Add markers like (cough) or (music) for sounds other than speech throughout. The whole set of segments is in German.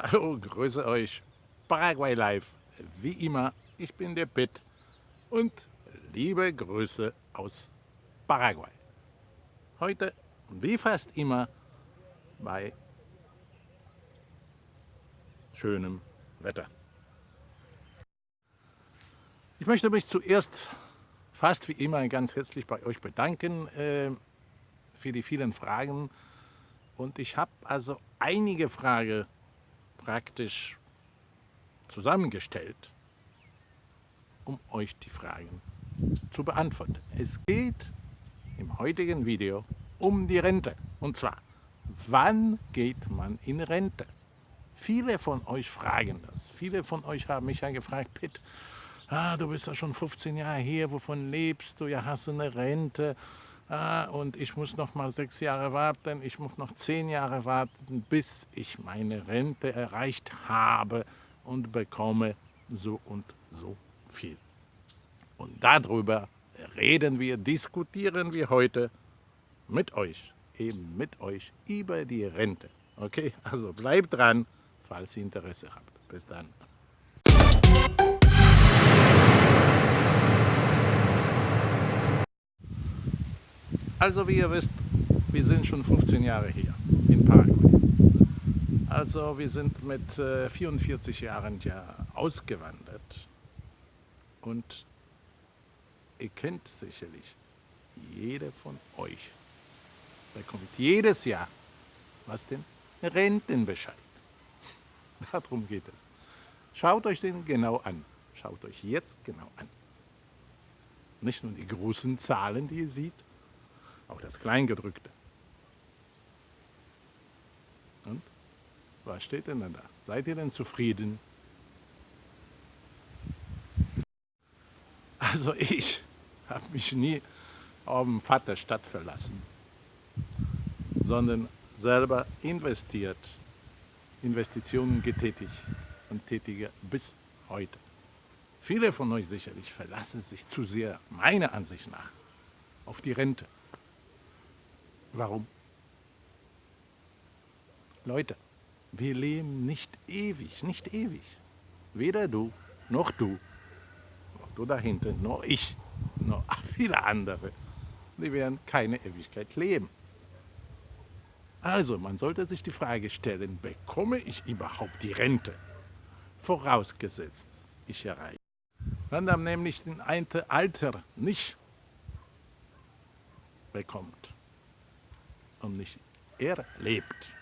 Hallo, grüße euch. Paraguay Live. Wie immer, ich bin der Pitt und liebe Grüße aus Paraguay. Heute, wie fast immer, bei schönem Wetter. Ich möchte mich zuerst fast wie immer ganz herzlich bei euch bedanken äh, für die vielen Fragen. Und ich habe also einige Fragen praktisch zusammengestellt, um euch die Fragen zu beantworten. Es geht im heutigen Video um die Rente. Und zwar, wann geht man in Rente? Viele von euch fragen das. Viele von euch haben mich ja gefragt, Pitt, ah, du bist ja schon 15 Jahre hier, wovon lebst du? Ja, hast du eine Rente? Ah, und ich muss noch mal sechs Jahre warten, ich muss noch zehn Jahre warten, bis ich meine Rente erreicht habe und bekomme so und so viel. Und darüber reden wir, diskutieren wir heute mit euch, eben mit euch über die Rente. Okay, also bleibt dran, falls ihr Interesse habt. Bis dann. Also wie ihr wisst, wir sind schon 15 Jahre hier in Paraguay. Also wir sind mit äh, 44 Jahren ja ausgewandert und ihr kennt sicherlich, jeder von euch bekommt jedes Jahr, was den Rentenbescheid. (laughs) Darum geht es. Schaut euch den genau an. Schaut euch jetzt genau an. Nicht nur die großen Zahlen, die ihr seht, auch das Kleingedrückte. Und? Was steht denn da? Seid ihr denn zufrieden? Also ich habe mich nie auf dem Vaterstadt verlassen, sondern selber investiert, Investitionen getätigt und tätige bis heute. Viele von euch sicherlich verlassen sich zu sehr, meiner Ansicht nach, auf die Rente. Warum? Leute, wir leben nicht ewig, nicht ewig. Weder du, noch du, noch du da hinten, noch ich, noch (laughs) viele andere. Die werden keine Ewigkeit leben. Also, man sollte sich die Frage stellen, bekomme ich überhaupt die Rente? Vorausgesetzt, ich erreiche. Wenn man nämlich den Alter nicht bekommt, und nicht er lebt,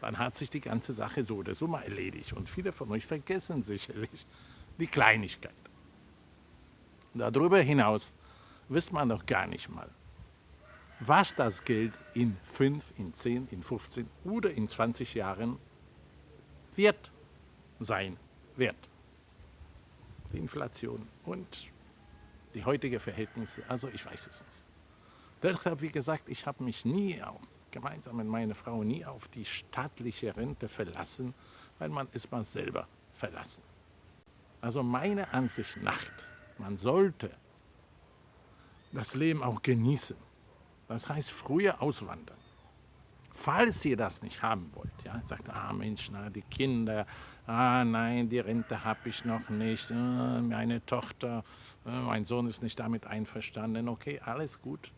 dann hat sich die ganze Sache so oder so mal erledigt. Und viele von euch vergessen sicherlich die Kleinigkeit. Darüber hinaus wisst man noch gar nicht mal, was das Geld in 5, in 10, in 15 oder in 20 Jahren wird sein wird. Die Inflation und die heutigen Verhältnisse, also ich weiß es nicht. Deshalb, wie gesagt, ich habe mich nie, auch gemeinsam mit meiner Frau, nie auf die staatliche Rente verlassen, weil man ist man selber verlassen. Also meiner Ansicht nach, man sollte das Leben auch genießen. Das heißt, früher auswandern. Falls ihr das nicht haben wollt, ja, sagt, ah Mensch, na, die Kinder, ah nein, die Rente habe ich noch nicht, äh, meine Tochter, äh, mein Sohn ist nicht damit einverstanden, okay, alles gut,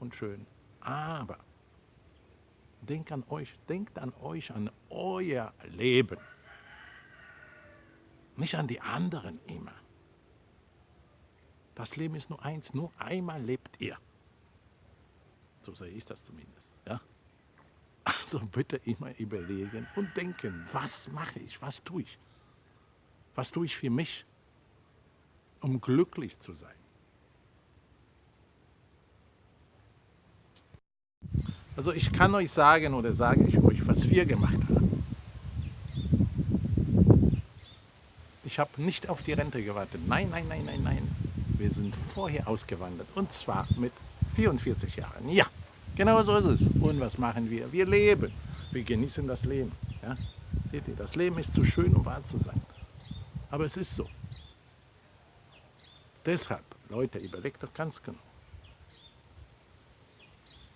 und schön. Aber denkt an euch, denkt an euch, an euer Leben. Nicht an die anderen immer. Das Leben ist nur eins, nur einmal lebt ihr. So sehe ich das zumindest. Ja? Also bitte immer überlegen und denken, was mache ich, was tue ich? Was tue ich für mich, um glücklich zu sein? Also ich kann euch sagen oder sage ich euch, was wir gemacht haben. Ich habe nicht auf die Rente gewartet. Nein, nein, nein, nein, nein. Wir sind vorher ausgewandert. Und zwar mit 44 Jahren. Ja, genau so ist es. Und was machen wir? Wir leben. Wir genießen das Leben. Ja? Seht ihr, das Leben ist zu schön, um wahr zu sein. Aber es ist so. Deshalb, Leute, überlegt doch ganz genau.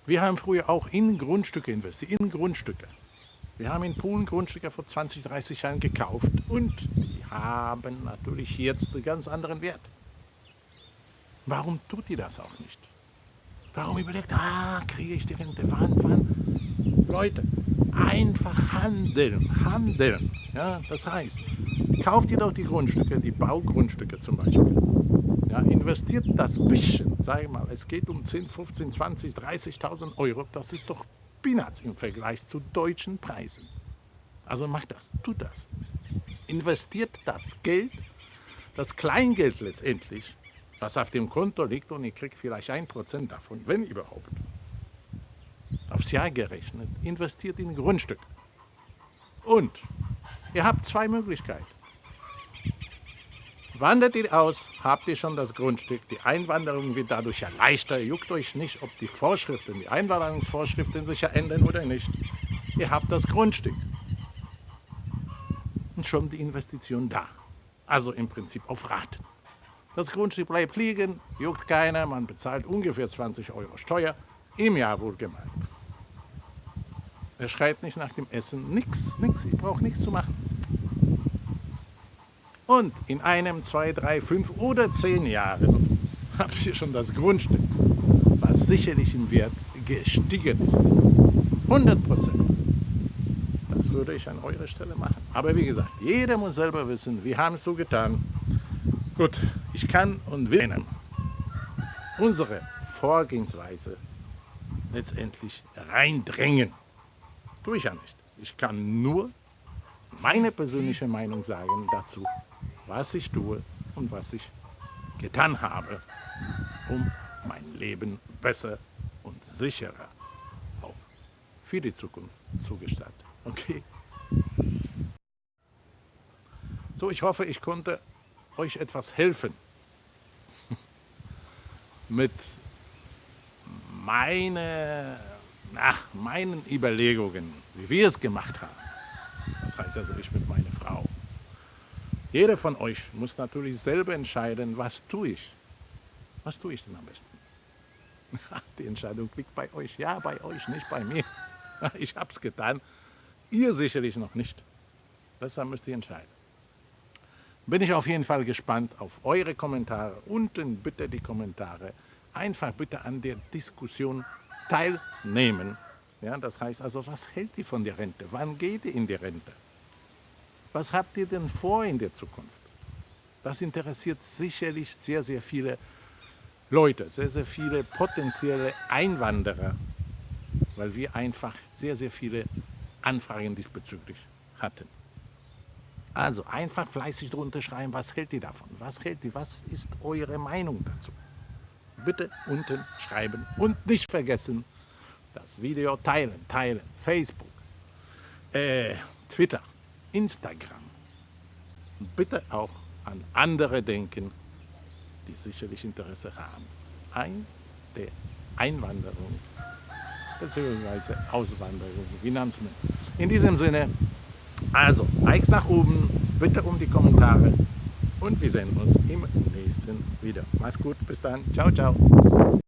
Wir haben früher auch in Grundstücke investiert, in Grundstücke. Wir haben in Polen Grundstücke vor 20, 30 Jahren gekauft und die haben natürlich jetzt einen ganz anderen Wert. Warum tut ihr das auch nicht? Warum überlegt, ah, kriege ich die Rente, wann, wann? Leute, einfach handeln, handeln. Ja, das heißt, kauft ihr doch die Grundstücke, die Baugrundstücke zum Beispiel. Ja, investiert das bisschen, sage ich mal, es geht um 10, 15, 20, 30.000 Euro, das ist doch Peanuts im Vergleich zu deutschen Preisen. Also macht das, tut das. Investiert das Geld, das Kleingeld letztendlich, was auf dem Konto liegt und ihr kriegt vielleicht ein Prozent davon, wenn überhaupt, aufs Jahr gerechnet, investiert in Grundstück. Und ihr habt zwei Möglichkeiten. Wandert ihr aus, habt ihr schon das Grundstück. Die Einwanderung wird dadurch ja leichter. Juckt euch nicht, ob die Vorschriften, die Einwanderungsvorschriften sich ja ändern oder nicht. Ihr habt das Grundstück. Und schon die Investition da. Also im Prinzip auf Raten. Das Grundstück bleibt liegen, juckt keiner, man bezahlt ungefähr 20 Euro Steuer, im Jahr wohlgemeint. Er schreit nicht nach dem Essen, nichts, nichts, ich brauche nichts zu machen. Und in einem, zwei, drei, fünf oder zehn Jahren (laughs) habt ihr schon das Grundstück, was sicherlich im Wert gestiegen ist. 100 Prozent. Das würde ich an eurer Stelle machen. Aber wie gesagt, jeder muss selber wissen, wir haben es so getan. Gut, ich kann und will unsere Vorgehensweise letztendlich reindrängen. Tue ich ja nicht. Ich kann nur meine persönliche Meinung sagen dazu, was ich tue und was ich getan habe, um mein Leben besser und sicherer auch für die Zukunft zu gestalten. Okay? So, ich hoffe, ich konnte euch etwas helfen (laughs) mit meine, ach, meinen Überlegungen, wie wir es gemacht haben. Das heißt also, ich mit meiner Frau. Jeder von euch muss natürlich selber entscheiden, was tue ich. Was tue ich denn am besten? (laughs) Die Entscheidung liegt bei euch. Ja, bei euch, nicht bei mir. (laughs) Ich habe es getan. Ihr sicherlich noch nicht. Deshalb müsst ihr entscheiden. Bin ich auf jeden Fall gespannt auf eure Kommentare. Unten bitte die Kommentare. Einfach bitte an der Diskussion teilnehmen. Ja, das heißt also, was hält ihr von der Rente? Wann geht ihr in die Rente? Was habt ihr denn vor in der Zukunft? Das interessiert sicherlich sehr, sehr viele Leute, sehr, sehr viele potenzielle Einwanderer, weil wir einfach sehr, sehr viele Anfragen diesbezüglich hatten. Also einfach fleißig drunter schreiben, was hält ihr davon? Was hält ihr? Was ist eure Meinung dazu? Bitte unten schreiben und nicht vergessen, das Video teilen, teilen, Facebook, äh, Twitter. Instagram. Bitte auch an andere denken, die sicherlich Interesse haben an der Einwanderung bzw. Auswanderung, wie nannt man. In diesem Sinne, also Likes nach oben, bitte um die Kommentare und wir sehen uns im nächsten Video. Mach's gut, bis dann, ciao, ciao.